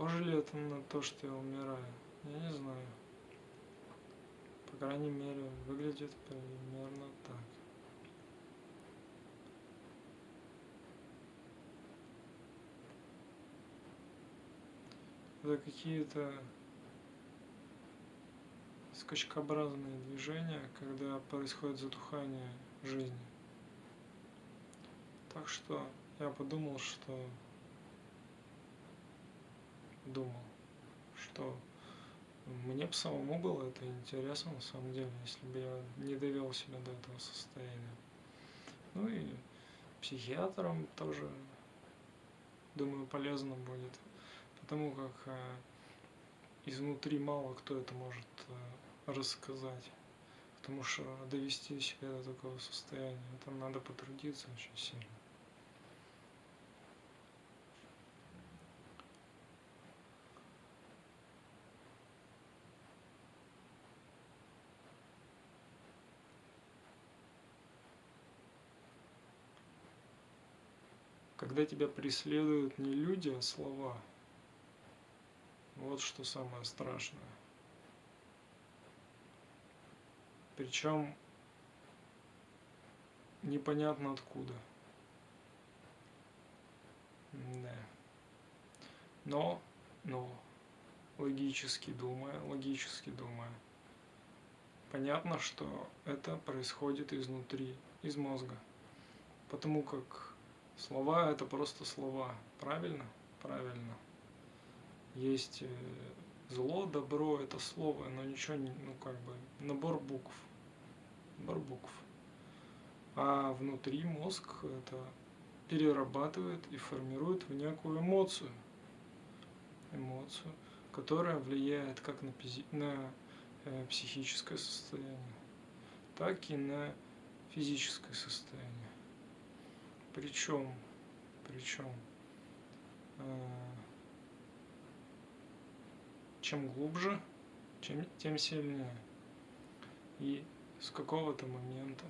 Похоже ли это на то, что я умираю? Я не знаю. По крайней мере, выглядит примерно так. Это какие-то скачкообразные движения, когда происходит затухание жизни. Так что я подумал, что думал, что мне бы самому было это интересно, на самом деле, если бы я не довел себя до этого состояния. Ну и психиатрам тоже, думаю, полезно будет, потому как э, изнутри мало кто это может э, рассказать. Потому что довести себя до такого состояния, там надо потрудиться очень сильно. Когда тебя преследуют не люди, а слова. Вот что самое страшное. Причем непонятно откуда. Да. Но, но, логически думая, логически думая, понятно, что это происходит изнутри, из мозга. Потому как Слова это просто слова. Правильно? Правильно. Есть э, зло, добро это слово, но ничего не, ну как бы, набор букв. Набор букв. А внутри мозг это перерабатывает и формирует в некую эмоцию. Эмоцию, которая влияет как на, на э, психическое состояние, так и на физическое состояние. Причем, причем, э, чем глубже, чем, тем сильнее. И с какого-то момента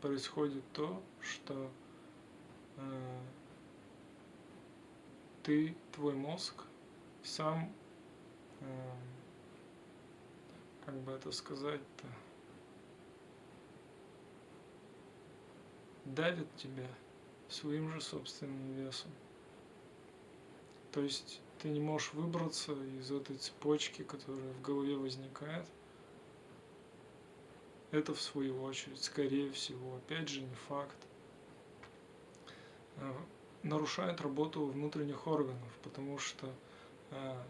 происходит то, что э, ты, твой мозг, сам, э, как бы это сказать-то, давит тебя своим же собственным весом. То есть ты не можешь выбраться из этой цепочки, которая в голове возникает. Это в свою очередь, скорее всего, опять же не факт, э, нарушает работу внутренних органов, потому что э,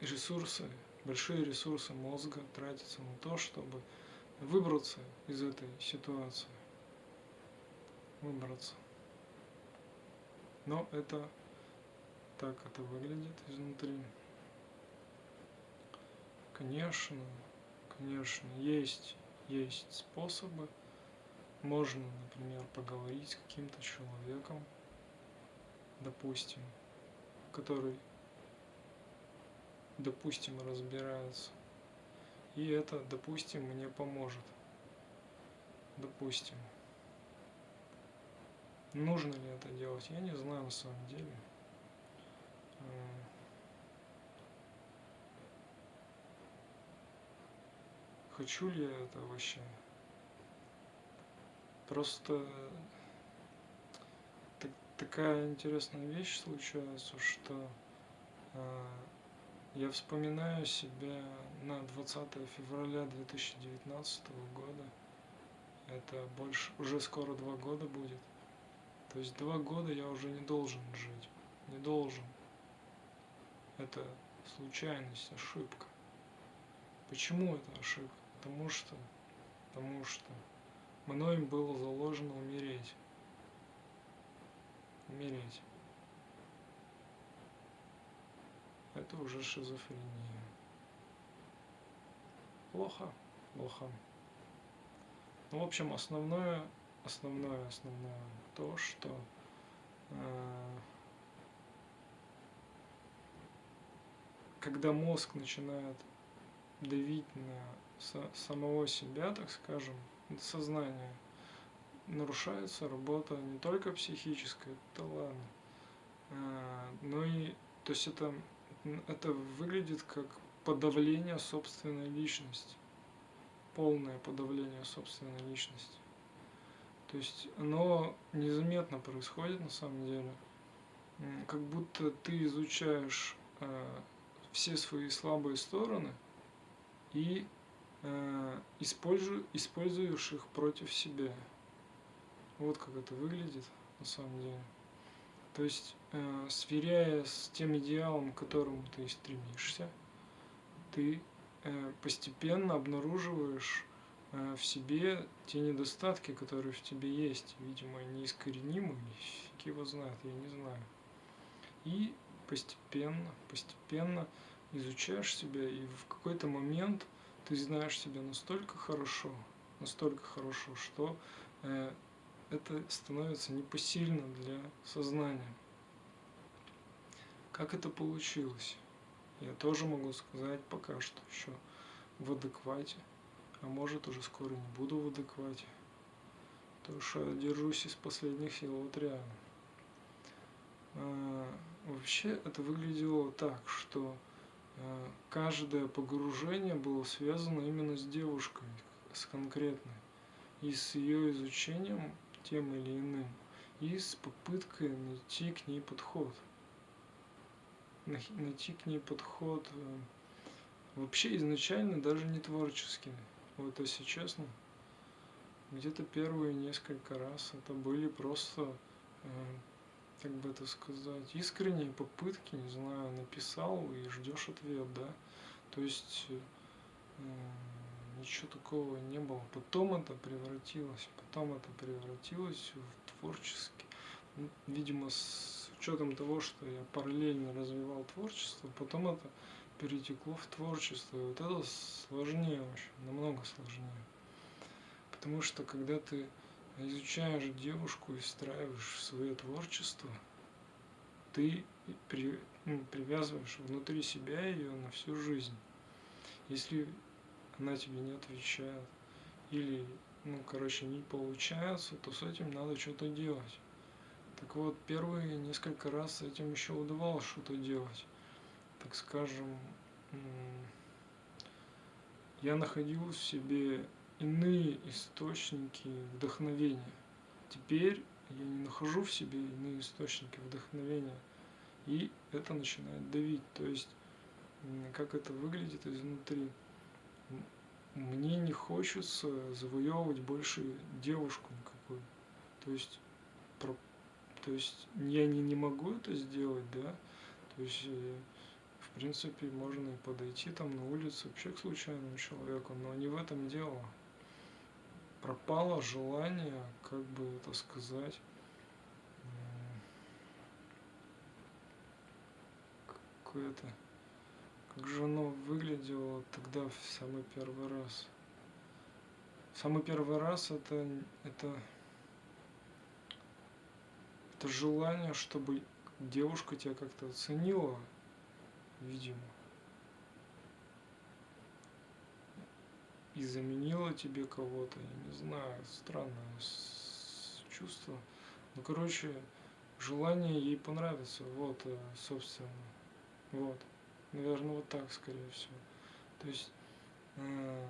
ресурсы, большие ресурсы мозга тратятся на то, чтобы выбраться из этой ситуации выбраться. Но это так это выглядит изнутри. Конечно, конечно, есть, есть способы. Можно, например, поговорить с каким-то человеком, допустим, который, допустим, разбирается. И это, допустим, мне поможет. Допустим. Нужно ли это делать, я не знаю на самом деле. Хочу ли я это вообще? Просто так, такая интересная вещь случается, что э, я вспоминаю себя на 20 февраля 2019 года. Это больше, уже скоро два года будет. То есть два года я уже не должен жить. Не должен. Это случайность, ошибка. Почему это ошибка? Потому что, потому что мной было заложено умереть. Умереть. Это уже шизофрения. Плохо, плохо. Ну, в общем, основное основное, основное то, что э, когда мозг начинает давить на со, самого себя, так скажем, сознание, нарушается работа не только психическая, это ладно, э, но и то есть это, это выглядит как подавление собственной личности. Полное подавление собственной личности. То есть оно незаметно происходит на самом деле. Как будто ты изучаешь э, все свои слабые стороны и э, используешь, используешь их против себя. Вот как это выглядит на самом деле. То есть, э, сверяя с тем идеалом, к которому ты стремишься, ты э, постепенно обнаруживаешь в себе те недостатки, которые в тебе есть. Видимо, неискоренимы, фиг его знает, я не знаю. И постепенно, постепенно изучаешь себя, и в какой-то момент ты знаешь себя настолько хорошо, настолько хорошо, что э, это становится непосильно для сознания. Как это получилось? Я тоже могу сказать пока что еще в адеквате, а может уже скоро не буду в адеквате. Потому что держусь из последних сил, вот реально. А, вообще это выглядело так, что а, каждое погружение было связано именно с девушкой, с конкретной, и с ее изучением тем или иным, и с попыткой найти к ней подход. Найти к ней подход э, вообще изначально даже не творческий. Вот если честно, где-то первые несколько раз это были просто, э, как бы это сказать, искренние попытки, не знаю, написал и ждешь ответ, да. То есть э, ничего такого не было. Потом это превратилось, потом это превратилось в творческий. Ну, видимо, с учетом того, что я параллельно развивал творчество, потом это перетекло в творчество. И вот это сложнее очень, намного сложнее. Потому что когда ты изучаешь девушку и встраиваешь свое творчество, ты при, ну, привязываешь внутри себя ее на всю жизнь. Если она тебе не отвечает, или, ну, короче, не получается, то с этим надо что-то делать. Так вот, первые несколько раз с этим еще удавалось что-то делать. Так скажем, я находил в себе иные источники вдохновения. Теперь я не нахожу в себе иные источники вдохновения. И это начинает давить. То есть, как это выглядит изнутри мне не хочется завоевывать больше девушку никакую. То есть, про, то есть я не, не могу это сделать, да. То есть, э, в принципе, можно и подойти там на улице вообще к случайному человеку, но не в этом дело. Пропало желание, как бы это сказать, какое-то как же оно выглядело тогда в самый первый раз? Самый первый раз это, это, это желание, чтобы девушка тебя как-то оценила, видимо. И заменила тебе кого-то, я не знаю, странное чувство. Ну, короче, желание ей понравиться, вот, э, собственно, вот. Наверное, вот так, скорее всего. То есть, э,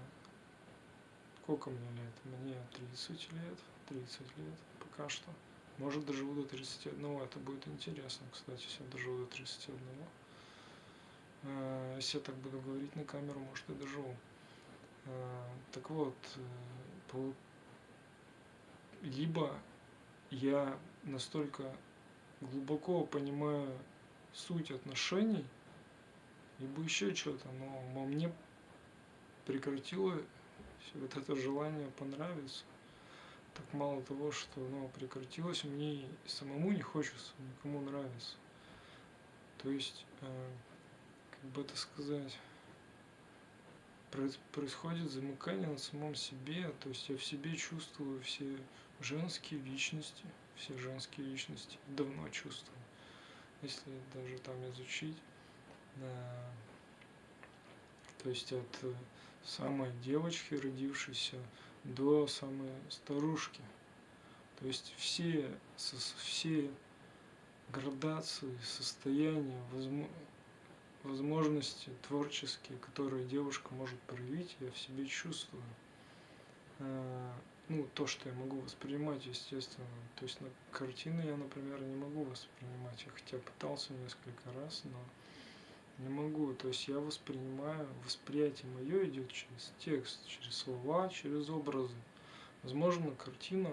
сколько мне лет? Мне 30 лет, 30 лет пока что. Может, доживу до 31, это будет интересно, кстати, если я доживу до 31. Э, если я так буду говорить на камеру, может, и доживу. Э, так вот, э, либо я настолько глубоко понимаю суть отношений, либо еще что-то, но во мне прекратило вот это желание понравиться. Так мало того, что оно прекратилось, мне самому не хочется никому нравиться. То есть, как бы это сказать, происходит замыкание на самом себе, то есть я в себе чувствую все женские личности, все женские личности, давно чувствую. Если даже там изучить, то есть от э, самой девочки, родившейся, до самой старушки. То есть все, все градации, состояния, возможности творческие, которые девушка может проявить, я в себе чувствую. Э, ну, то, что я могу воспринимать, естественно. То есть на картины я, например, не могу воспринимать. Я хотя пытался несколько раз, но не могу. То есть я воспринимаю, восприятие мое идет через текст, через слова, через образы. Возможно, картина,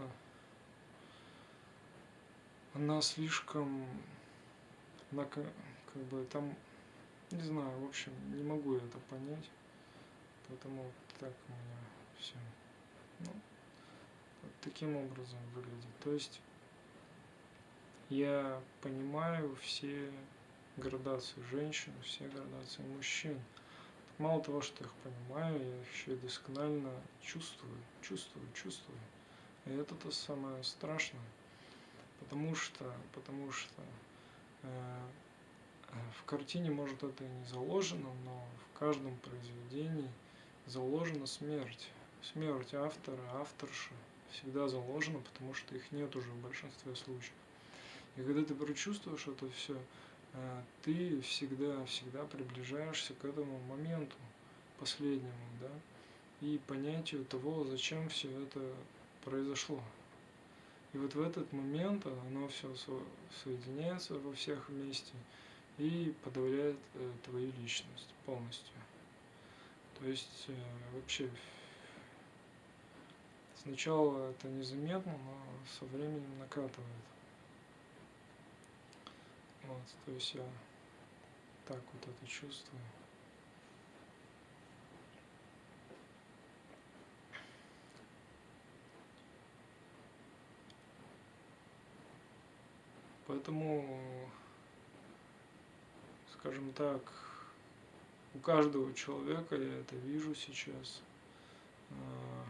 она слишком, она как, бы там, не знаю, в общем, не могу это понять. Поэтому так у меня все. Ну, вот таким образом выглядит. То есть я понимаю все градации женщин, все градации мужчин. Мало того, что я их понимаю, я их еще и досконально чувствую, чувствую, чувствую. И это то самое страшное. Потому что, потому что э, в картине, может, это и не заложено, но в каждом произведении заложена смерть. Смерть автора, авторши всегда заложена, потому что их нет уже в большинстве случаев. И когда ты прочувствуешь это все, э, ты всегда, всегда приближаешься к этому моменту последнему, да, и понятию того, зачем все это произошло. И вот в этот момент оно все соединяется во всех вместе и подавляет э, твою личность полностью. То есть э, вообще сначала это незаметно, но со временем накатывает. Вот, то есть я так вот это чувствую. Поэтому, скажем так, у каждого человека, я это вижу сейчас, а,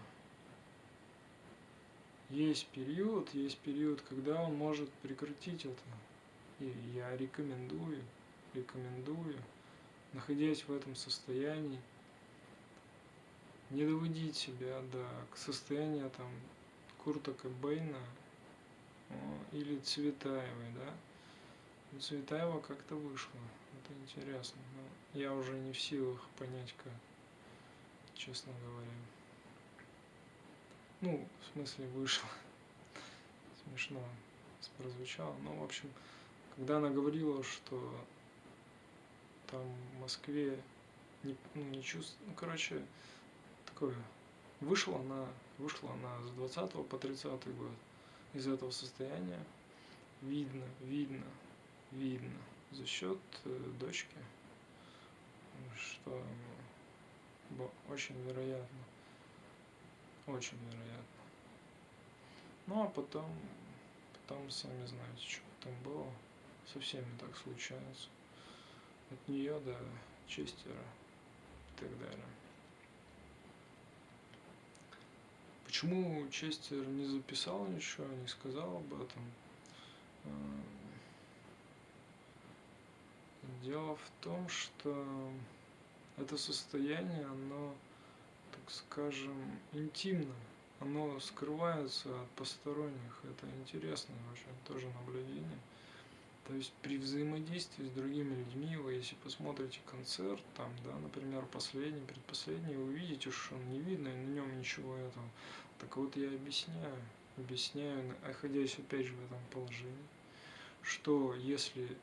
есть период, есть период, когда он может прекратить это. И я рекомендую, рекомендую, находясь в этом состоянии, не доводить себя до к состояния там Курта Кобейна или Цветаевой, да. Цветаева как-то вышло, это интересно. Но я уже не в силах понять, как, честно говоря. Ну, в смысле, вышло. Смешно прозвучало. Но, в общем, когда она говорила, что там в Москве не, ну, не чувствую, ну, короче, такое, вышла она, вышла она с 20 по 30 год из этого состояния, видно, видно, видно за счет э, дочки, что очень вероятно, очень вероятно. Ну а потом, потом сами знаете, что там было, со всеми так случается. От нее до Честера и так далее. Почему Честер не записал ничего, не сказал об этом? Дело в том, что это состояние, оно, так скажем, интимно. Оно скрывается от посторонних. Это интересное очень тоже наблюдение. То есть при взаимодействии с другими людьми, вы если посмотрите концерт, там, да, например, последний, предпоследний, вы увидите, что он не видно, и на нем ничего этого. Так вот я объясняю, объясняю, находясь опять же в этом положении, что если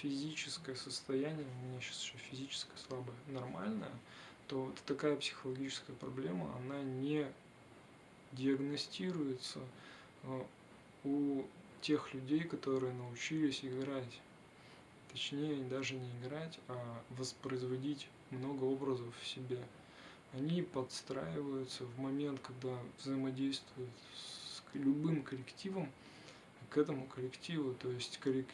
физическое состояние, у меня сейчас еще физическое слабое, нормальное, то вот такая психологическая проблема, она не диагностируется э, у тех людей, которые научились играть. Точнее, даже не играть, а воспроизводить много образов в себе. Они подстраиваются в момент, когда взаимодействуют с любым коллективом, к этому коллективу. То есть коллек...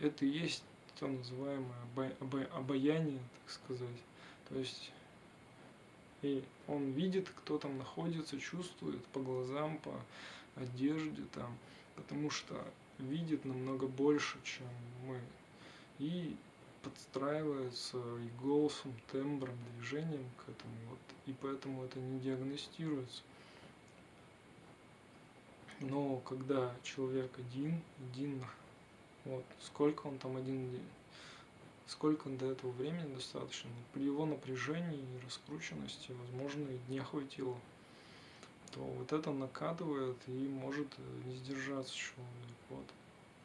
это и есть то называемое обаяние, так сказать. То есть и он видит, кто там находится, чувствует по глазам, по одежде там, потому что видит намного больше, чем мы. И подстраивается и голосом, тембром, движением к этому. Вот, и поэтому это не диагностируется. Но когда человек один, один, вот, сколько он там один день, сколько до этого времени достаточно, при его напряжении и раскрученности, возможно, и дня хватило, то вот это накатывает и может не сдержаться человек. Вот,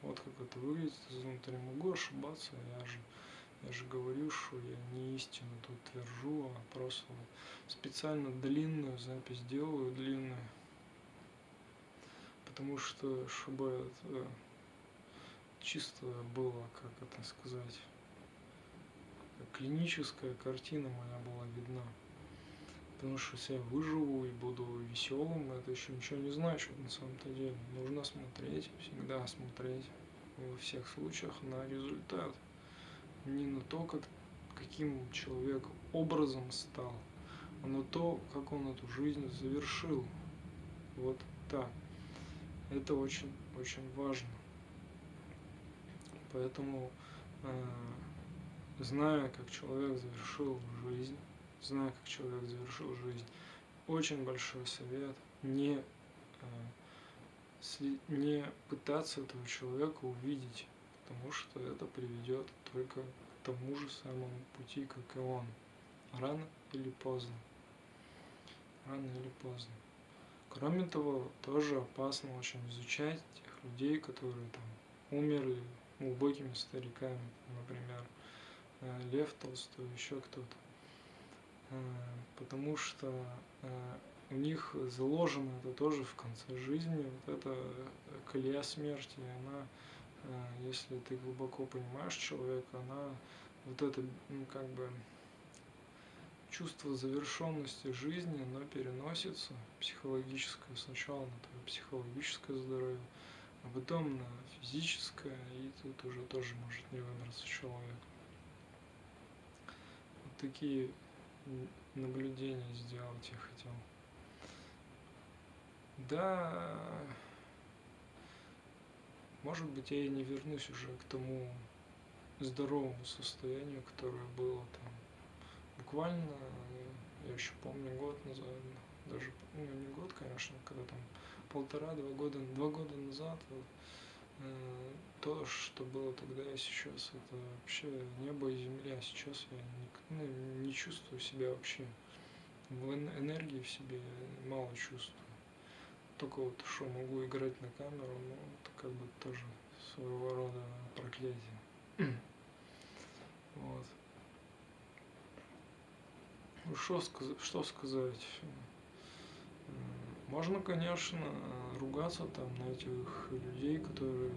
вот как это выглядит изнутри. Могу ошибаться, я же, я же говорю, что я не истину тут твержу, а просто специально длинную запись делаю, длинную, потому что, чтобы чисто было, как это сказать, клиническая картина моя была видна. Потому что если я выживу и буду веселым, это еще ничего не значит на самом-то деле. Нужно смотреть, всегда смотреть во всех случаях на результат. Не на то, как, каким человек образом стал, а на то, как он эту жизнь завершил. Вот так. Это очень, очень важно. Поэтому, э, зная, как человек завершил жизнь, зная, как человек завершил жизнь, очень большой совет не, э, не пытаться этого человека увидеть, потому что это приведет только к тому же самому пути, как и он. Рано или поздно. Рано или поздно. Кроме того, тоже опасно очень изучать тех людей, которые там умерли глубокими стариками, например, э, Лев Толстой, еще кто-то. Э, потому что э, у них заложено это тоже в конце жизни, вот эта колея смерти, она, если ты глубоко понимаешь человека, она вот это, ну, как бы, чувство завершенности жизни, оно переносится психологическое сначала на твое психологическое здоровье, а потом на физическое, и тут уже тоже может не выбраться человек. Вот такие наблюдения сделать я хотел. Да, может быть, я и не вернусь уже к тому здоровому состоянию, которое было там буквально, я еще помню, год назад, даже, ну не год, конечно, когда там полтора-два года, два года назад, э, то, что было тогда и сейчас, это вообще небо и земля. Сейчас я не, ну, не чувствую себя вообще. В энергии в себе мало чувствую. Только вот что могу играть на камеру, ну, это как бы тоже своего рода проклятие. вот. Ну, что, что сказать? Можно, конечно, ругаться там на этих людей, которые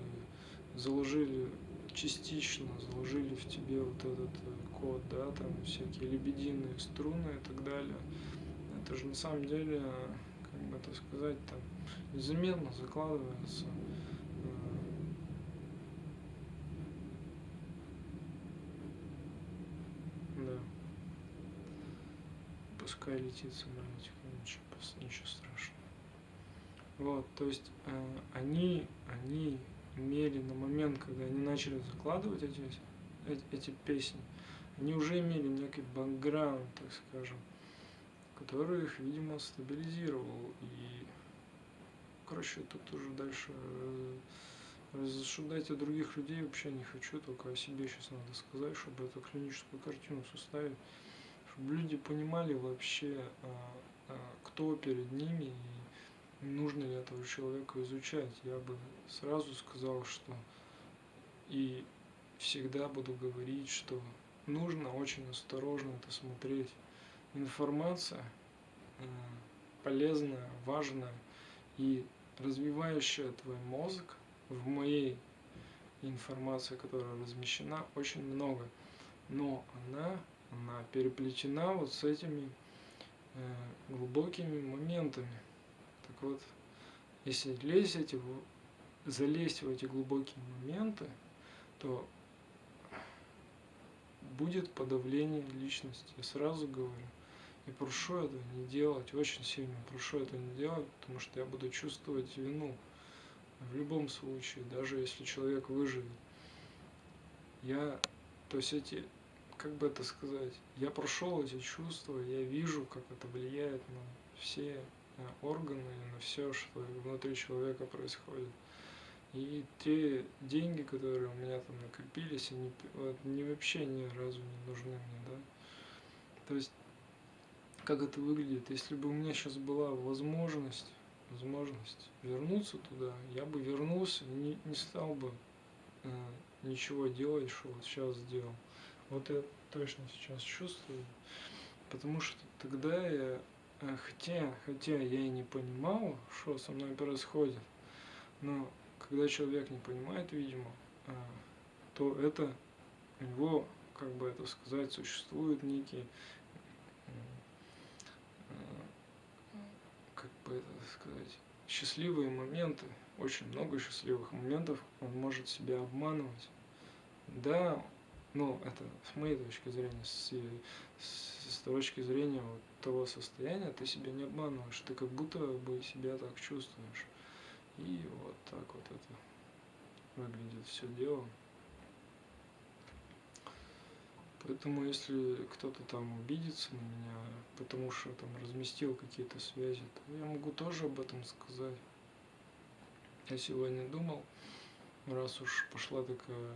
заложили частично, заложили в тебе вот этот э, код, да, там всякие лебединые струны и так далее. Это же на самом деле, как бы это сказать, там незаметно закладывается э, Да. Пускай летит самолетик, ничего, ничего страшного. Вот, то есть э, они, они имели на момент, когда они начали закладывать эти, эти, эти песни, они уже имели некий бэкграунд, так скажем, который их, видимо, стабилизировал. И, короче, тут уже дальше э, рассуждать о других людей вообще не хочу, только о себе сейчас надо сказать, чтобы эту клиническую картину составить, чтобы люди понимали вообще, а, а, кто перед ними и нужно ли этого человека изучать. Я бы сразу сказал, что и всегда буду говорить, что нужно очень осторожно это смотреть. Информация э, полезная, важная и развивающая твой мозг в моей информации, которая размещена, очень много. Но она, она переплетена вот с этими э, глубокими моментами. Так вот, если лезть в, залезть в эти глубокие моменты, то будет подавление личности. Я сразу говорю. И прошу этого не делать, очень сильно прошу это не делать, потому что я буду чувствовать вину в любом случае, даже если человек выживет. Я, то есть эти, как бы это сказать, я прошел эти чувства, я вижу, как это влияет на все органы и на все, что внутри человека происходит. И те деньги, которые у меня там накопились, они вот, не вообще ни разу не нужны мне, да. То есть, как это выглядит, если бы у меня сейчас была возможность, возможность вернуться туда, я бы вернулся и не, не стал бы э, ничего делать, что вот сейчас сделал. Вот я точно сейчас чувствую, потому что тогда я, э, хотя, хотя я и не понимал, что со мной происходит, но когда человек не понимает, видимо, э, то это у него, как бы это сказать, существует некий, э, как бы это сказать, счастливые моменты, очень много счастливых моментов, он может себя обманывать. Да, ну, это с моей точки зрения, с, с, с точки зрения вот того состояния, ты себя не обманываешь, ты как будто бы себя так чувствуешь. И вот так вот это выглядит все дело. Поэтому если кто-то там обидится на меня, потому что там разместил какие-то связи, то я могу тоже об этом сказать. Я сегодня думал, раз уж пошла такая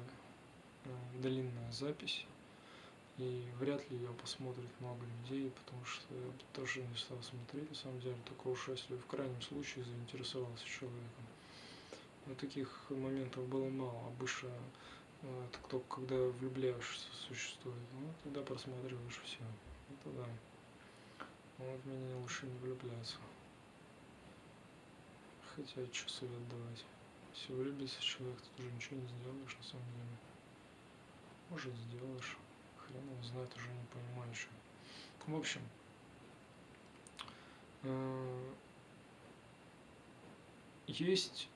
э, длинная запись, и вряд ли ее посмотрит много людей, потому что я тоже не стал смотреть, на самом деле, только уж если в крайнем случае заинтересовался человеком. Но таких моментов было мало, обычно э, это кто, когда влюбляешься существует, ну, тогда просматриваешь все, это да. Но вот меня лучше не влюбляться. Хотя, что совет давать? Если влюбится человек, ты уже ничего не сделаешь на самом деле. Может сделаешь хрен его знает, уже не понимаю еще. В общем, э, есть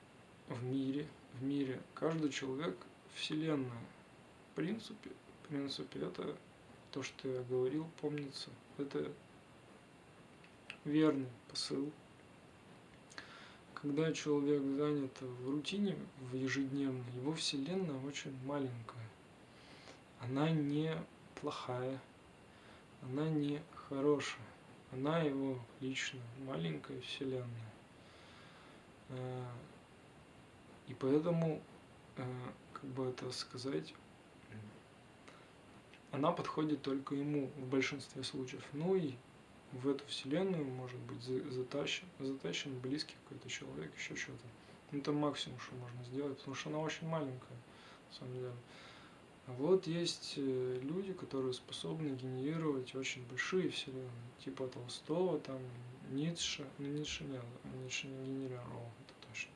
в мире, в мире каждый человек вселенная. В принципе, в принципе, это то, что я говорил, помнится. Это верный посыл. Когда человек занят в рутине, в ежедневной, его вселенная очень маленькая. Она не плохая, она не хорошая, она его лично маленькая вселенная. Э, и поэтому, э, как бы это сказать, она подходит только ему в большинстве случаев. Ну и в эту вселенную может быть затащен, затащен близкий какой-то человек, еще что-то. Это максимум, что можно сделать, потому что она очень маленькая, на самом деле. Вот есть э, люди, которые способны генерировать очень большие вселенные, типа Толстого, там Ницше, ну Ницше нет, Ницше не генерировал, это точно.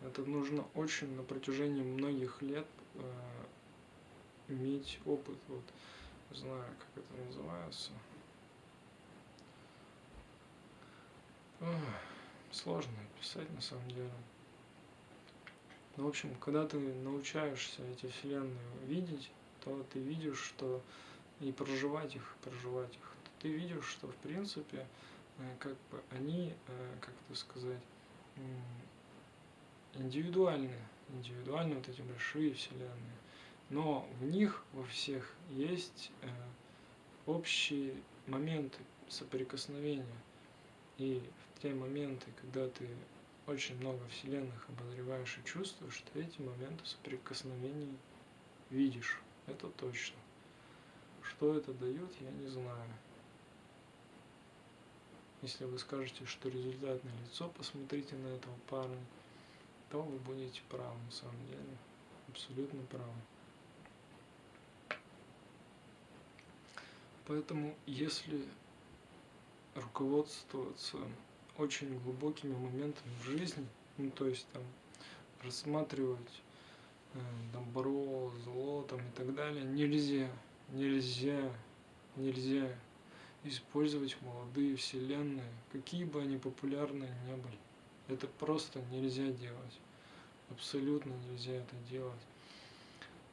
Это нужно очень на протяжении многих лет э, иметь опыт, вот, знаю, как это называется. Ох, сложно писать на самом деле. Ну, в общем, когда ты научаешься эти вселенные видеть, то ты видишь, что и проживать их, проживать их, ты видишь, что в принципе, э, как бы они, э, как это сказать, индивидуальны, индивидуальны вот эти большие вселенные, но в них во всех есть э, общие моменты соприкосновения. И в те моменты, когда ты очень много вселенных обозреваешь и чувствуешь, ты эти моменты соприкосновений видишь. Это точно. Что это дает, я не знаю. Если вы скажете, что результат на лицо, посмотрите на этого парня, то вы будете правы на самом деле. Абсолютно правы. Поэтому, если руководствоваться очень глубокими моментами в жизни, ну то есть там рассматривать э, добро, зло там и так далее, нельзя, нельзя, нельзя использовать молодые вселенные, какие бы они популярные не были. Это просто нельзя делать. Абсолютно нельзя это делать.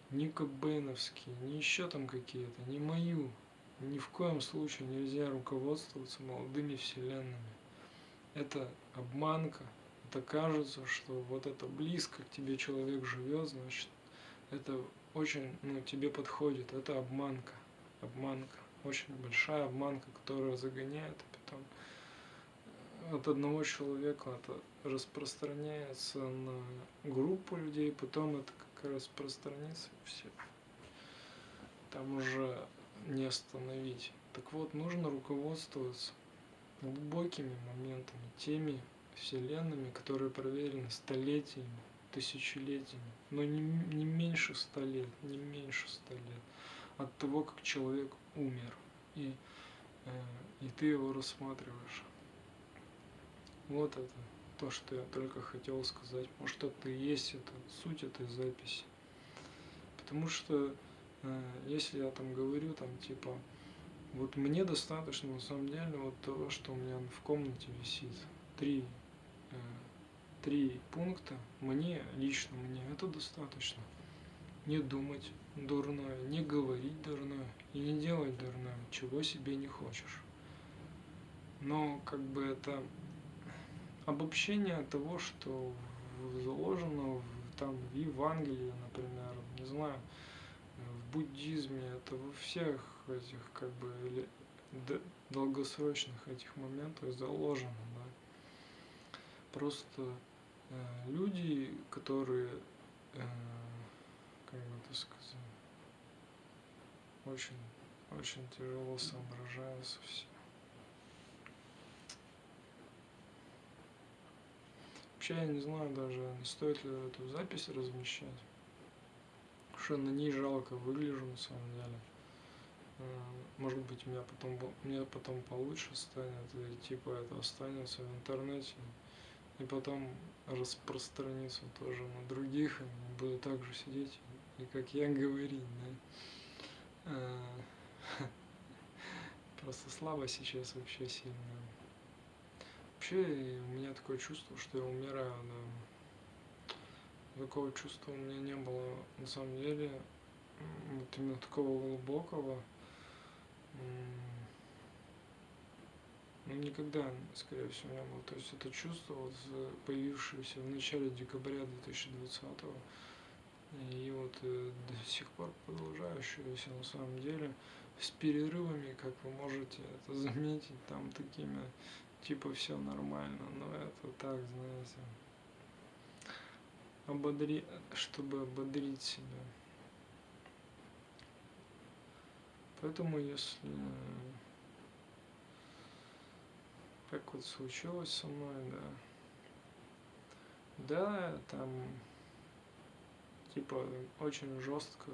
Ни Кобейновские, ни еще там какие-то, ни мою. Ни в коем случае нельзя руководствоваться молодыми вселенными это обманка, это кажется, что вот это близко к тебе человек живет, значит, это очень, ну, тебе подходит, это обманка, обманка, очень большая обманка, которая загоняет, а потом от одного человека это распространяется на группу людей, потом это как распространится все. Там уже не остановить. Так вот, нужно руководствоваться глубокими моментами, теми вселенными, которые проверены столетиями, тысячелетиями, но не, не меньше ста лет, не меньше ста лет от того, как человек умер, и, э, и ты его рассматриваешь. Вот это то, что я только хотел сказать. Может, это и есть это, суть этой записи. Потому что, э, если я там говорю, там, типа, вот мне достаточно, на самом деле, вот того, что у меня в комнате висит. Три, э, три пункта. Мне, лично мне, это достаточно. Не думать дурное, не говорить дурное и не делать дурное, чего себе не хочешь. Но, как бы, это обобщение того, что заложено в, там в Евангелии, например, не знаю, в буддизме, это во всех этих как бы долгосрочных этих моментах заложено, да. Просто э, люди, которые, э, как бы это сказать, очень, очень тяжело соображаются все. Вообще я не знаю даже, стоит ли эту запись размещать. Что на ней жалко выгляжу на самом деле. Может быть, меня потом, мне потом получше станет, и типа это останется в интернете. И потом распространится тоже на других, и буду также сидеть и как я говорить, да. Э, просто слабо сейчас вообще сильно. Вообще, у меня такое чувство, что я умираю, да. Такого чувства у меня не было на самом деле. Вот именно такого глубокого. Ну, никогда, скорее всего, не было. То есть это чувство, вот, появившееся в начале декабря 2020 и вот э, до сих пор продолжающееся на самом деле с перерывами, как вы можете это заметить, там такими типа все нормально, но это так, знаете, ободри, чтобы ободрить себя. Поэтому если как вот случилось со мной, да, да, там типа очень жестко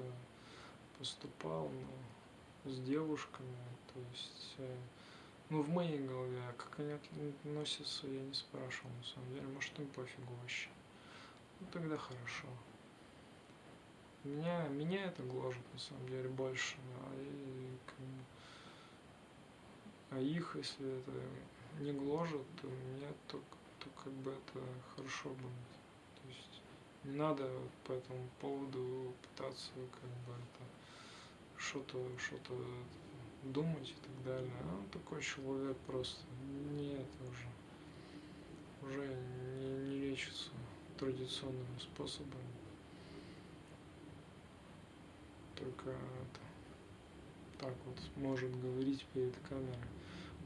поступал, но с девушками, то есть э, ну, в моей голове, а как они относятся, я не спрашивал, на самом деле. Может, им пофигу вообще. Ну, тогда хорошо. Меня, меня это гложет, на самом деле, больше. Да, и, как а их, если это не гложет, то мне то, то как бы это хорошо будет. То есть не надо по этому поводу пытаться как бы это что-то что-то думать и так далее. А он такой человек просто не это уже, уже не, не лечится традиционными способами. Только так вот может говорить перед камерой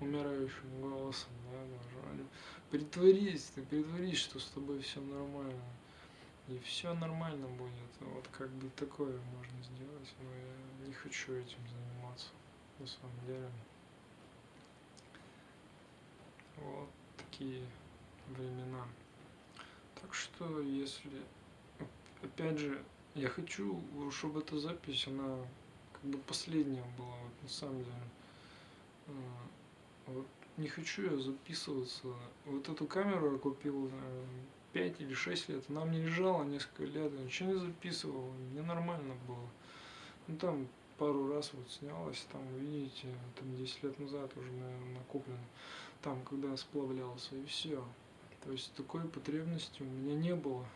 умирающим голосом, да, даже. Притворись, ты притворись, что с тобой все нормально. И все нормально будет. Вот как бы такое можно сделать, но я не хочу этим заниматься на самом деле. Вот такие времена. Так что, если, опять же, я хочу, чтобы эта запись, она как бы последняя была, вот, на самом деле. А, вот, не хочу я записываться. Вот эту камеру я купил 5 или 6 лет. Она мне лежала несколько лет, я ничего не записывал, мне нормально было. Ну там пару раз вот снялась, там, видите, там 10 лет назад уже, наверное, накоплено, там, когда сплавлялся, и все. То есть такой потребности у меня не было.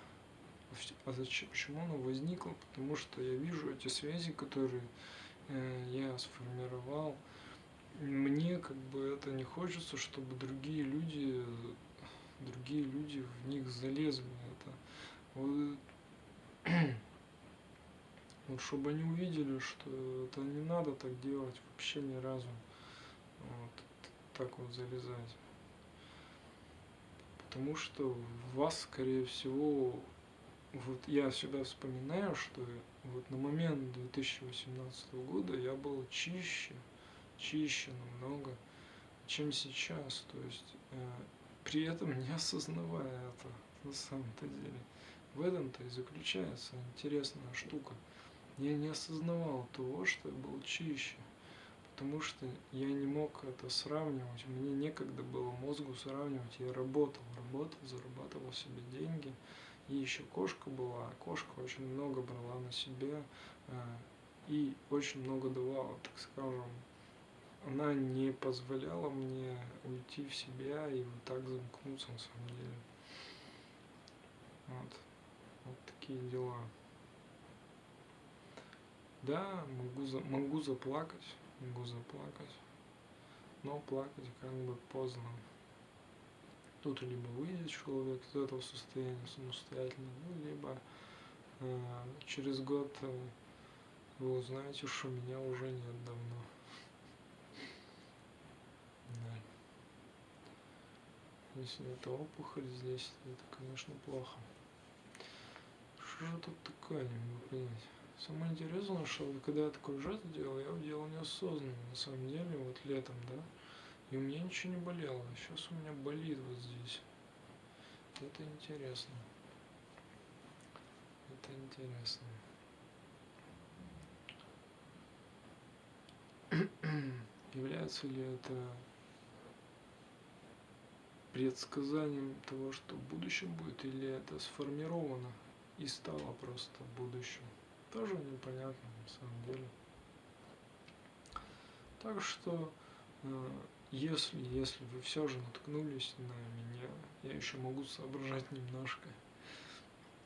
А зачем, почему она возникла? Потому что я вижу эти связи, которые э, я сформировал. Мне как бы это не хочется, чтобы другие люди, другие люди в них залезли. Это вот, вот чтобы они увидели, что это не надо так делать вообще ни разу. Вот, так вот залезать. Потому что вас, скорее всего, вот я себя вспоминаю, что вот на момент 2018 года я был чище, чище намного, чем сейчас. То есть э, при этом не осознавая это на самом-то деле. В этом-то и заключается интересная штука. Я не осознавал того, что я был чище, потому что я не мог это сравнивать. Мне некогда было мозгу сравнивать. Я работал, работал, зарабатывал себе деньги. И еще кошка была. Кошка очень много брала на себя э, и очень много давала, так скажем. Она не позволяла мне уйти в себя и вот так замкнуться на самом деле. Вот. Вот такие дела. Да, могу, за, могу заплакать, могу заплакать, но плакать как бы поздно. Тут либо выйдет человек из этого состояния самостоятельно, ну, либо э, через год э, вы узнаете, что меня уже нет давно. Да. Если это опухоль здесь, это, конечно, плохо что же тут такое, не могу понять. Самое интересное, что когда я такой жест делал, я делал неосознанно, на самом деле, вот летом, да, и у меня ничего не болело. Сейчас у меня болит вот здесь. Это интересно. Это интересно. Является ли это предсказанием того, что в будущем будет, или это сформировано и стало просто будущим. Тоже непонятно на самом деле. Так что, э, если, если вы все же наткнулись на меня, я еще могу соображать немножко,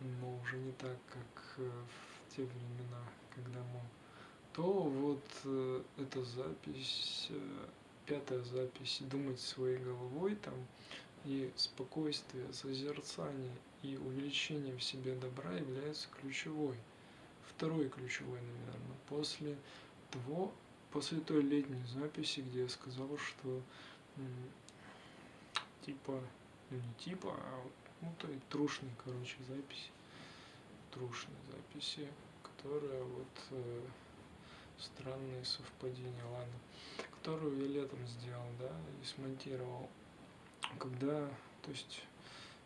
но уже не так, как э, в те времена, когда мы, то вот э, эта запись, пятая запись, думать своей головой там, и спокойствие, созерцание и увеличение в себе добра является ключевой. Второй ключевой, наверное, после того, после той летней записи, где я сказал, что типа, ну не типа, а ну той трушной, короче, записи, трушной записи, которая вот э, странные совпадения, ладно, которую я летом сделал, да, и смонтировал, когда, то есть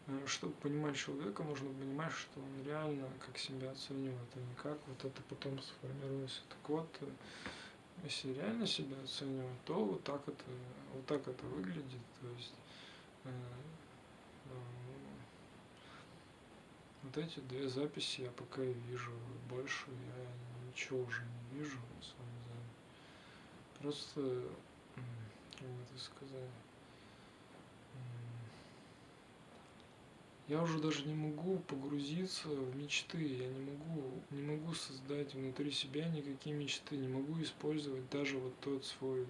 Э, чтобы понимать человека, нужно понимать, что он реально как себя оценивает, а не как вот это потом сформируется. Так вот, э, если реально себя оценивать, то вот так это, вот так это выглядит. То есть э, э, вот эти две записи я пока и вижу, больше я ничего уже не вижу, на самом деле. Просто, как это сказать, я уже даже не могу погрузиться в мечты, я не могу, не могу создать внутри себя никакие мечты, не могу использовать даже вот тот свой,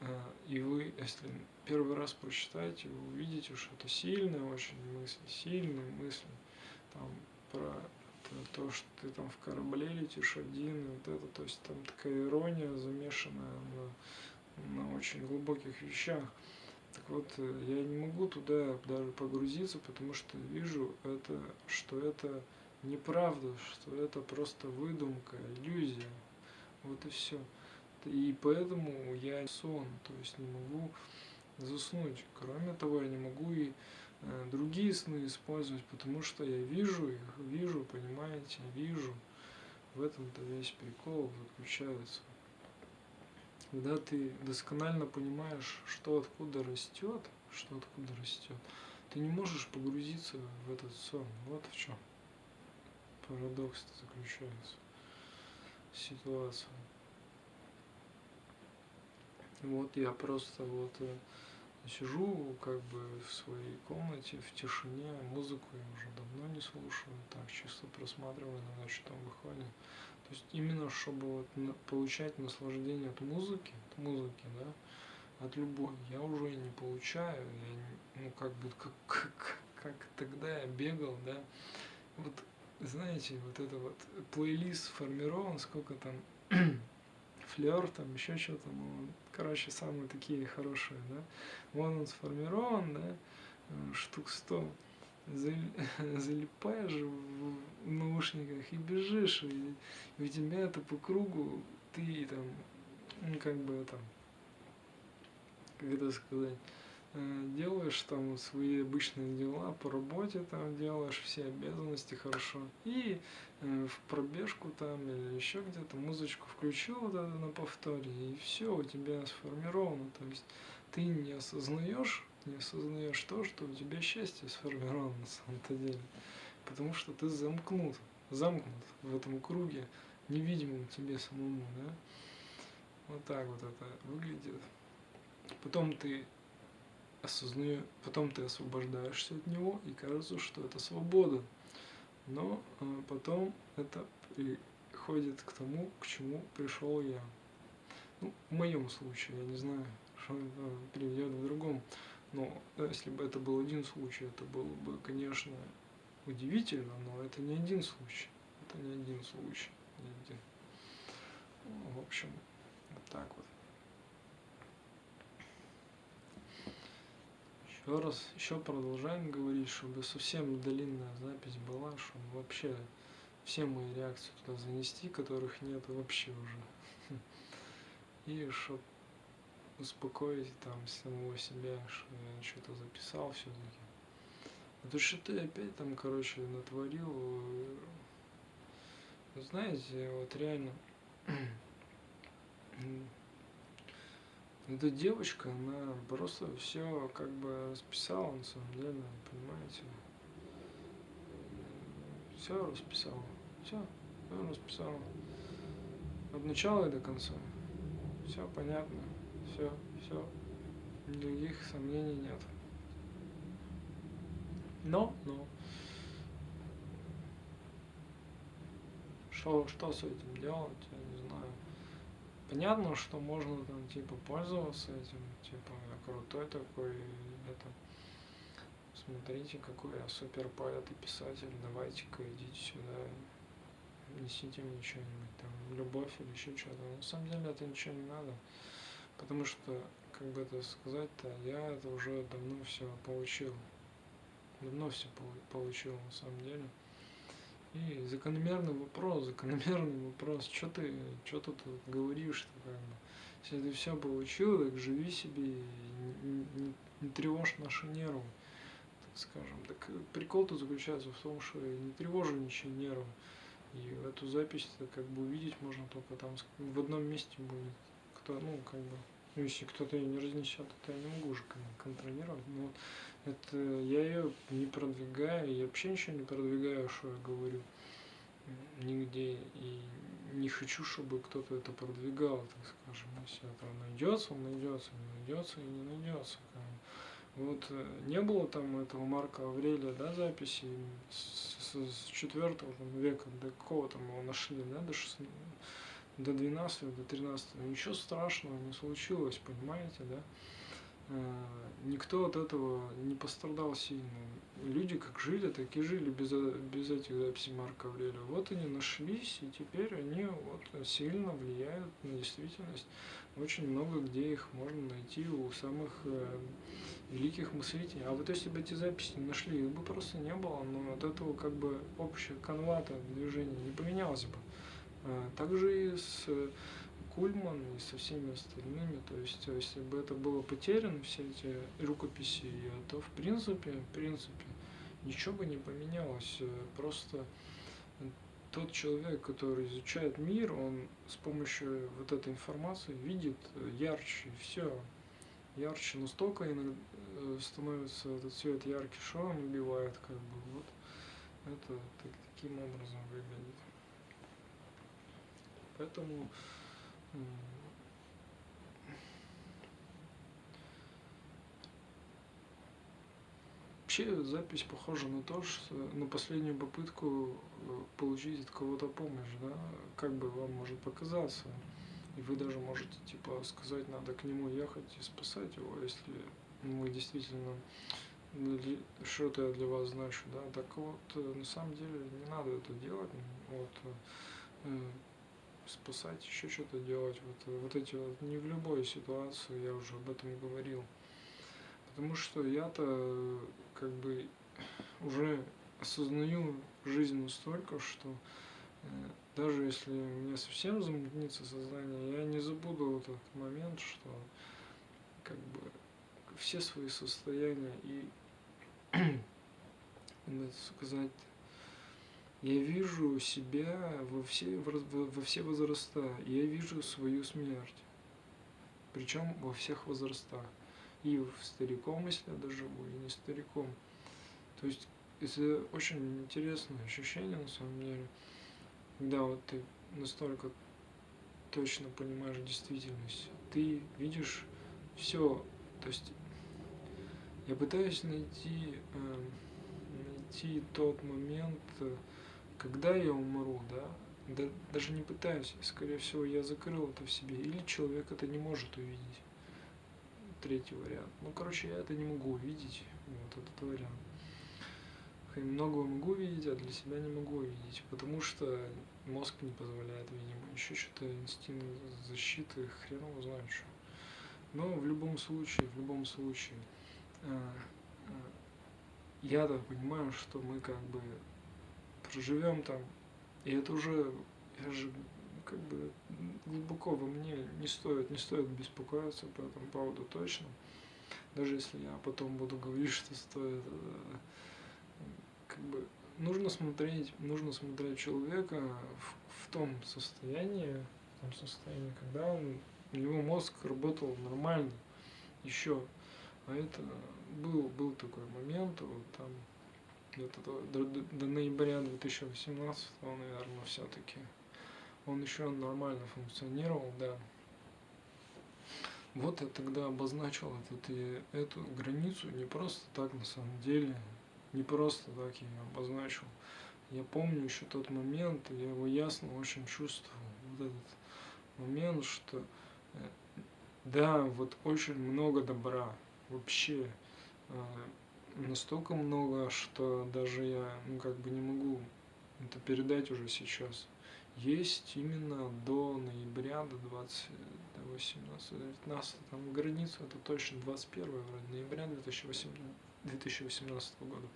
э, и вы, если первый раз прочитаете, вы увидите, что это сильная очень мысль, сильная мысль, там, про то, что ты там в корабле летишь один, и вот это, то есть там такая ирония замешанная на, на очень глубоких вещах. Так вот, э, я не могу туда даже погрузиться, потому что вижу это, что это неправда, что это просто выдумка, иллюзия. Вот и все. И поэтому я сон, то есть не могу заснуть. Кроме того, я не могу и э, другие сны использовать, потому что я вижу их, вижу, понимаете, вижу. В этом-то весь прикол заключается когда ты досконально понимаешь, что откуда растет, что откуда растет, ты не можешь погрузиться в этот сон. Вот в чем парадокс заключается. Ситуация. Вот я просто вот э, сижу как бы в своей комнате в тишине, музыку я уже давно не слушаю, так чисто просматриваю на ночь там выходит. То есть именно чтобы вот получать наслаждение от музыки, от музыки, да, от любой, я уже не получаю, я, ну как бы как, как, как тогда я бегал, да, вот знаете, вот это вот плейлист сформирован, сколько там флер, там еще что-то, ну, короче, самые такие хорошие, да, вон он сформирован, да, э, штук сто, залипаешь в наушниках и бежишь, и у тебя это по кругу, ты там, ну, как бы там, как это сказать, э, делаешь там свои обычные дела по работе там делаешь все обязанности хорошо и э, в пробежку там или еще где-то музычку включил вот это на повторе и все у тебя сформировано. То есть ты не осознаешь не осознаешь то что у тебя счастье сформировано на самом-то деле потому что ты замкнут замкнут в этом круге невидимым тебе самому да вот так вот это выглядит потом ты осознаю, потом ты освобождаешься от него, и кажется, что это свобода. Но э, потом это приходит к тому, к чему пришел я. Ну, в моем случае, я не знаю, что это приведет в другом. Но если бы это был один случай, это было бы, конечно, удивительно, но это не один случай. Это не один случай. Не один. Ну, в общем, вот так вот. Еще раз, еще продолжаем говорить, чтобы совсем длинная запись была, чтобы вообще все мои реакции туда занести, которых нет вообще уже. И чтобы успокоить там самого себя, что я что-то записал все-таки. То что ты опять там, короче, натворил. Знаете, вот реально эта девочка, она просто все как бы расписала на самом деле, понимаете? Все расписала. Все, все расписала. От начала и до конца. Все понятно. Все, все. Никаких сомнений нет. Но, но. Что, что с этим делать, я не знаю. Понятно, что можно там типа пользоваться этим, типа я крутой такой, это смотрите, какой я супер поэт и писатель, давайте-ка идите сюда, несите мне что-нибудь, там, любовь или еще что-то. На самом деле это ничего не надо, потому что, как бы это сказать-то, я это уже давно все получил. Давно все получил на самом деле. И закономерный вопрос, закономерный вопрос, что ты, что ты тут говоришь-то, как бы. Если ты все получил, так живи себе, не, не, не тревожь наши нервы, так скажем. Так прикол-то заключается в том, что не тревожу ничьи нервы. И эту запись как бы увидеть можно только там в одном месте будет. Кто, ну, как бы, если кто-то ее не разнесет, то я не могу уже контролировать. Но это я ее не продвигаю, я вообще ничего не продвигаю, что я говорю нигде. И не хочу, чтобы кто-то это продвигал, так скажем. Если это найдется, он найдется, не найдется и не найдется. Вот э, не было там этого Марка Аврелия, да, записи с, с, с 4 века, до какого там его нашли, да, до 16, до 12, до 13, ничего страшного не случилось, понимаете, да? Э, никто от этого не пострадал сильно. Люди как жили, так и жили без, без этих записей Марка Аврелия. Вот они нашлись, и теперь они вот сильно влияют на действительность. Очень много где их можно найти у самых э, великих мыслителей. А вот если бы эти записи не нашли, их бы просто не было, но от этого как бы общая канвата движения не поменялась бы. А, также и с Кульман и со всеми остальными. То есть, если бы это было потеряно, все эти рукописи, то в принципе, в принципе, ничего бы не поменялось. Просто тот человек, который изучает мир, он с помощью вот этой информации видит ярче, все ярче, настолько э, становится этот цвет яркий, что он убивает, как бы, вот. Это так, таким образом выглядит. Поэтому Вообще запись похожа на то, что на последнюю попытку э, получить от кого-то помощь, да, как бы вам может показаться. И вы даже можете типа сказать, надо к нему ехать и спасать его, если вы действительно что-то для вас значу, да. Так вот, э, на самом деле не надо это делать. Вот, э, спасать, еще что-то делать. Вот, вот эти вот, не в любой ситуации, я уже об этом говорил. Потому что я-то как бы уже осознаю жизнь настолько, что э, даже если мне совсем замутнится сознание, я не забуду вот этот момент, что как бы все свои состояния и, надо сказать, я вижу себя во все, во все возраста, я вижу свою смерть, причем во всех возрастах, и в стариком, если я доживу, и не стариком. То есть это очень интересное ощущение на самом деле, когда вот ты настолько точно понимаешь действительность, ты видишь все, то есть я пытаюсь найти, э, найти тот момент, когда я умру, да, да, даже не пытаюсь, скорее всего, я закрыл это в себе, или человек это не может увидеть. Третий вариант. Ну, короче, я это не могу увидеть, вот этот вариант много могу видеть, а для себя не могу видеть, потому что мозг не позволяет, видимо, еще что-то инстинкт защиты, хрен его знает что. Но в любом случае, в любом случае, э, э, я-то понимаю, что мы как бы проживем там, и это уже, я же как бы глубоко во мне не стоит, не стоит беспокоиться по этому поводу точно. Даже если я потом буду говорить, что стоит э, как бы нужно смотреть, нужно смотреть человека в, в том состоянии, в том состоянии, когда он, у него мозг работал нормально еще. А это был, был такой момент, вот там где-то до, до, до ноября 2018, наверное, все-таки он еще нормально функционировал, да. Вот я тогда обозначил этот, эту границу не просто так на самом деле, не просто так я ее обозначил. Я помню еще тот момент, я его ясно очень чувствовал. Вот этот момент, что э, да, вот очень много добра. Вообще э, настолько много, что даже я ну, как бы не могу это передать уже сейчас. Есть именно до ноября, до 20, до 18, 19, там границу, это точно 21 вроде, ноября 2018 2018 года.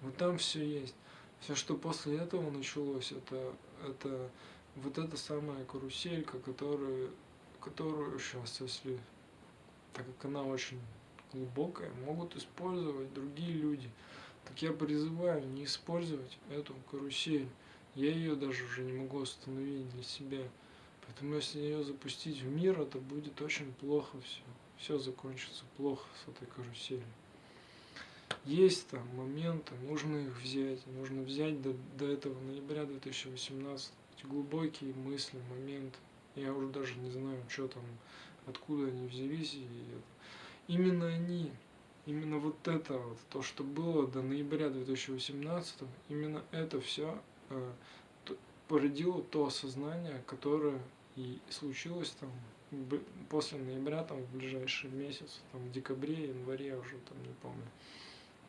Вот там все есть. Все, что после этого началось, это, это вот эта самая каруселька, которую, которую сейчас, если, так как она очень глубокая, могут использовать другие люди. Так я призываю не использовать эту карусель. Я ее даже уже не могу остановить для себя. Поэтому если ее запустить в мир, это будет очень плохо все. Все закончится плохо с этой каруселью есть там моменты, нужно их взять, нужно взять до, до этого ноября 2018 эти глубокие мысли, моменты. Я уже даже не знаю, что там, откуда они взялись. И именно они, именно вот это вот, то, что было до ноября 2018, именно это все э, породило то осознание, которое и случилось там после ноября, там в ближайший месяц, там в декабре, январе уже там не помню.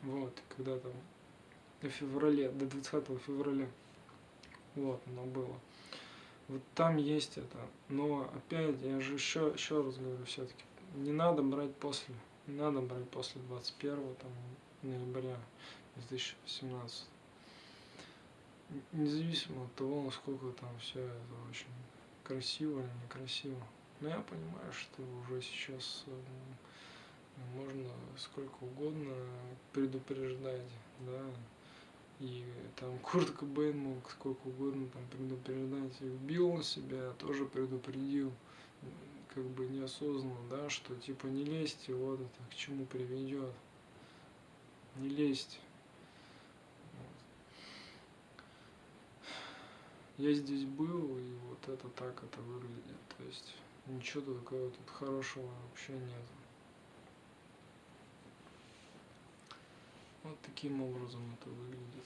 Вот, когда там до февраля, до 20 февраля. Вот, оно было. Вот там есть это. Но опять, я же еще, еще раз говорю, все-таки, не надо брать после. Не надо брать после 21 там, ноября 2017. Независимо от того, насколько там все это очень красиво или некрасиво. Но я понимаю, что уже сейчас можно сколько угодно предупреждать, да, и там Курт Кобейн мог сколько угодно там предупреждать, и убил на себя, тоже предупредил, как бы неосознанно, да, что типа не лезьте, вот это к чему приведет, не лезьте. Я здесь был, и вот это так это выглядит, то есть ничего такого тут хорошего вообще нет. Вот таким образом это выглядит.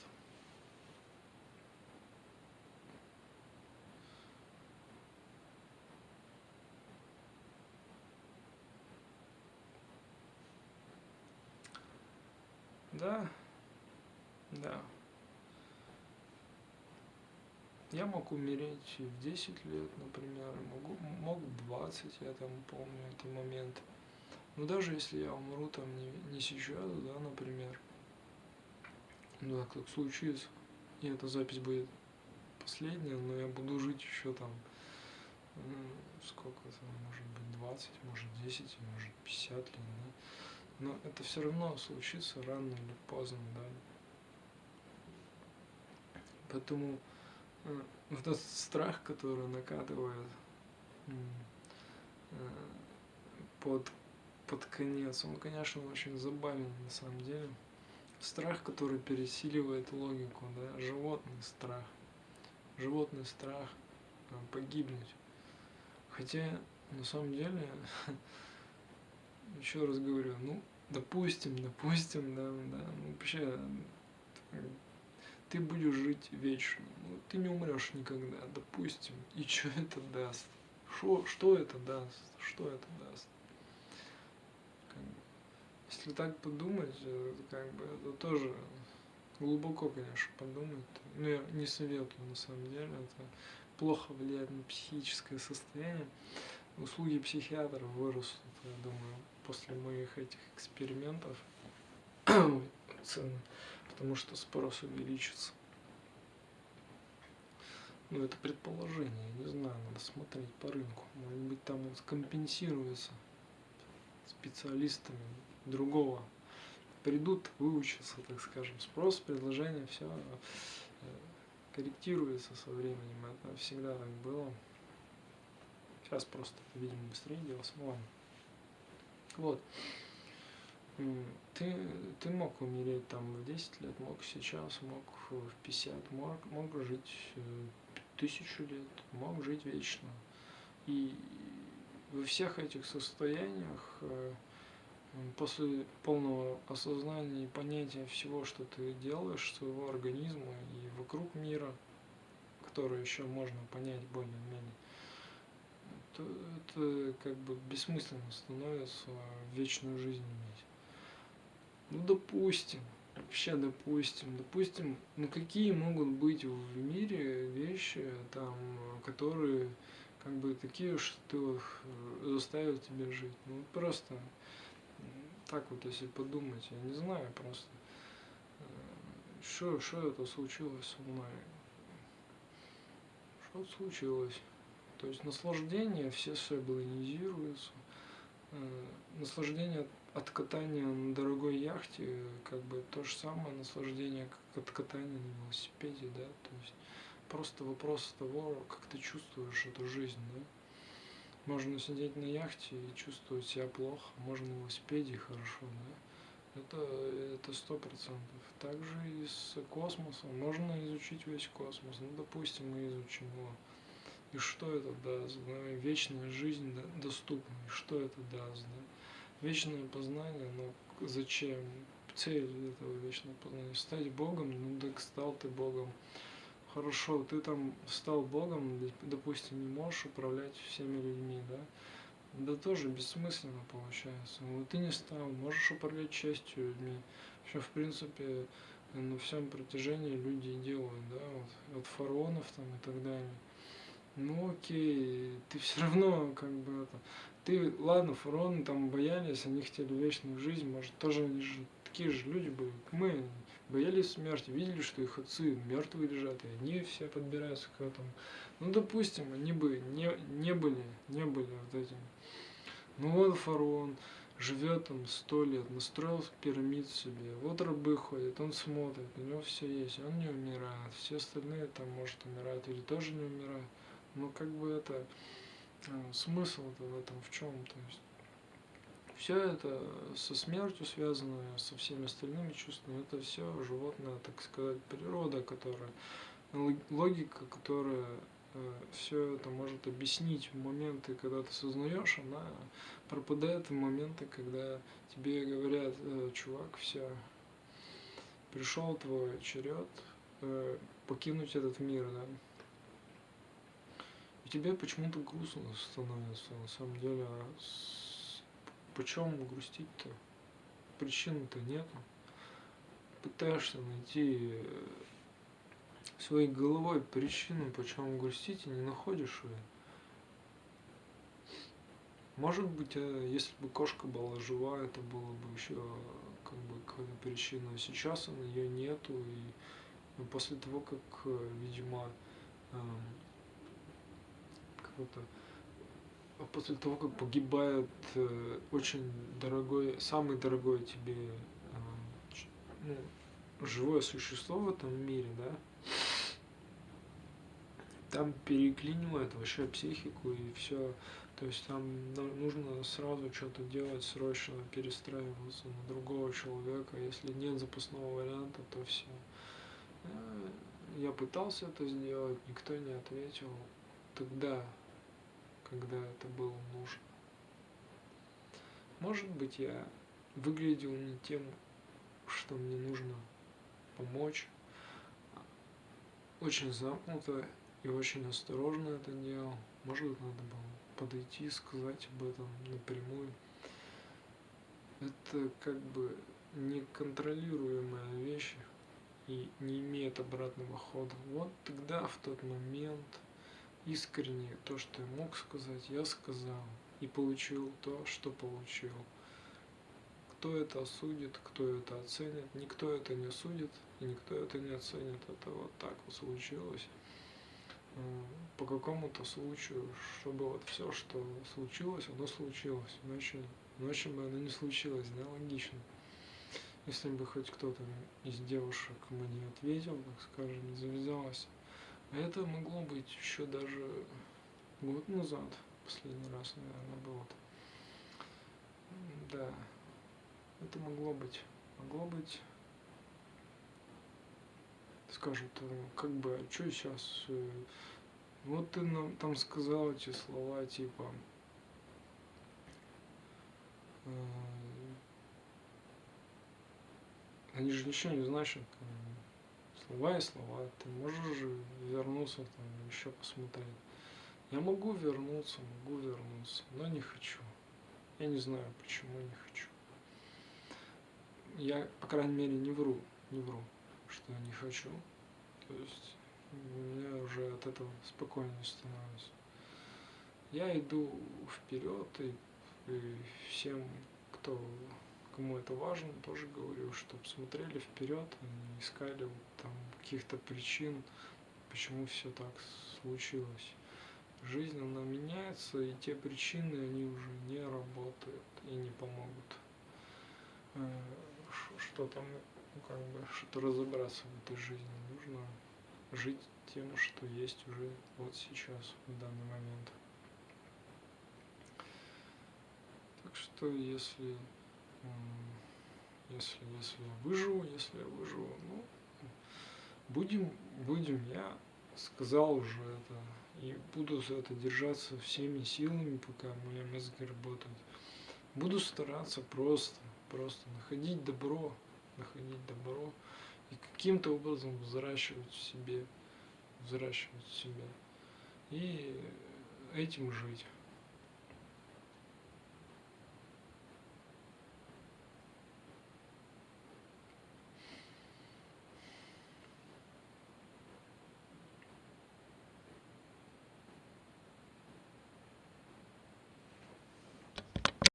Да, да. Я мог умереть в 10 лет, например, могу, мог в 20, я там помню этот момент. Но даже если я умру там не, не сейчас, да, например, ну так, так случится, и эта запись будет последняя, но я буду жить еще там, сколько там, может быть, 20, может 10, может 50 лет, да. Но это все равно случится рано или поздно, да. Поэтому э, вот этот страх, который накатывает э, под, под конец, он, конечно, очень забавен на самом деле. Страх, который пересиливает логику, да, животный страх. Животный страх э, погибнуть. Хотя, на самом деле, еще раз говорю, ну, допустим, допустим, да, да, ну, вообще, ты будешь жить вечно, ну, ты не умрешь никогда, допустим, и что это даст? Шо, что это даст? Что это даст? Как бы, если так подумать, э, как бы это тоже глубоко, конечно, подумать. Но я не советую, на самом деле, это плохо влияет на психическое состояние. Услуги психиатра вырастут, я думаю, после моих этих экспериментов цены, потому что спрос увеличится. Ну, это предположение, не знаю, надо смотреть по рынку. Может быть, там он скомпенсируется специалистами другого. Придут, выучатся, так скажем. Спрос, предложение, все э, корректируется со временем. Это всегда так было. Сейчас просто, видимо, быстрее делалось. Ну ладно. Вот. Ты, ты мог умереть там в 10 лет, мог сейчас, мог в 50, мог, мог жить э, тысячу лет, мог жить вечно. И во всех этих состояниях, э, после полного осознания и понятия всего, что ты делаешь, своего организма и вокруг мира, который еще можно понять более-менее, то это как бы бессмысленно становится вечную жизнь иметь. Ну, допустим, вообще допустим, допустим, ну какие могут быть в мире вещи, там, которые как бы такие, что э, заставят тебя жить. Ну просто так вот, если подумать, я не знаю просто, что, что это случилось со мной. Что случилось? То есть наслаждение все соблонизируются, э, наслаждение от катания на дорогой яхте, как бы то же самое наслаждение, как от катания на велосипеде, да, то есть просто вопрос того, как ты чувствуешь эту жизнь, да. Можно сидеть на яхте и чувствовать себя плохо, можно на велосипеде хорошо, да. Это это сто процентов. Также и с космосом. Можно изучить весь космос. Ну, допустим, мы изучим его. И что это даст? Да? Вечная жизнь доступна. И что это даст? Да? вечное познание, но зачем? Цель этого вечного познания. Стать Богом, ну так стал ты Богом. Хорошо, ты там стал Богом, допустим, не можешь управлять всеми людьми, да? Да тоже бессмысленно получается. Но ты не стал, можешь управлять частью людьми. Что, в принципе, на всем протяжении люди делают, да, вот, от фараонов там и так далее. Ну окей, ты все равно как бы это, ты, ладно, фараоны там боялись, они хотели вечную жизнь, может, тоже они же такие же люди были, мы, боялись смерти, видели, что их отцы мертвые лежат, и они все подбираются к этому. Ну, допустим, они бы не, не были, не были вот этим. Ну вот фараон живет там сто лет, настроил пирамид себе, вот рабы ходят, он смотрит, у него все есть, он не умирает, все остальные там, может, умирают или тоже не умирают. Ну, как бы это Э, смысл-то в этом в чем? То есть все это со смертью связано, со всеми остальными чувствами, это все животное, так сказать, природа, которая, логика, которая э, все это может объяснить в моменты, когда ты сознаешь, она пропадает в моменты, когда тебе говорят, э, чувак, все, пришел твой черед покинуть этот мир, да, и тебе почему-то грустно становится, на самом деле. А почему грустить-то? Причин-то нету. Пытаешься найти своей головой причину, почему грустить, и не находишь ее. Может быть, э, если бы кошка была жива, это было бы еще как бы какая-то причина. А сейчас ее нету, и ну, после того, как, э, видимо, как-то а после того, как погибает э, очень дорогой, самый дорогой тебе э, ну, живое существо в этом мире, да, там переклинивает вообще психику и все. То есть там нужно сразу что-то делать, срочно перестраиваться на другого человека. Если нет запасного варианта, то все. Э, я пытался это сделать, никто не ответил. Тогда, когда это было нужно. Может быть, я выглядел не тем, что мне нужно помочь. Очень замкнуто и очень осторожно это делал. Может, надо было подойти и сказать об этом напрямую. Это как бы неконтролируемая вещь и не имеет обратного хода. Вот тогда, в тот момент, искренне то, что я мог сказать, я сказал и получил то, что получил. Кто это осудит, кто это оценит, никто это не судит и никто это не оценит. Это вот так вот случилось по какому-то случаю, чтобы вот все, что случилось, оно случилось. Иначе, иначе бы оно не случилось, да, логично. Если бы хоть кто-то из девушек мне ответил, так скажем, завязалось. Это могло быть еще даже год назад, последний раз, наверное, было. Да, это могло быть. Могло быть скажут, э, как бы, а что сейчас, э, вот ты нам там сказал эти слова, типа, э, они же ничего не значат, слова и слова, ты можешь же вернуться там, еще посмотреть. Я могу вернуться, могу вернуться, но не хочу. Я не знаю, почему не хочу. Я, по крайней мере, не вру, не вру что не хочу. То есть мне уже от этого спокойнее становится. Я иду вперед и, и всем, кто кому это важно, тоже говорю, чтобы смотрели вперед, не искали там каких-то причин, почему все так случилось. Жизнь, она меняется, и те причины, они уже не работают и не помогут. Э, что там ну, как бы, что разобраться в этой жизни. Нужно жить тем, что есть уже вот сейчас, в данный момент. Так что, если, если, если я выживу, если я выживу, ну, будем, будем, я сказал уже это, и буду за это держаться всеми силами, пока мои мозги работают. Буду стараться просто, просто находить добро находить добро и каким-то образом взращивать в себе, взращивать в себе и этим жить.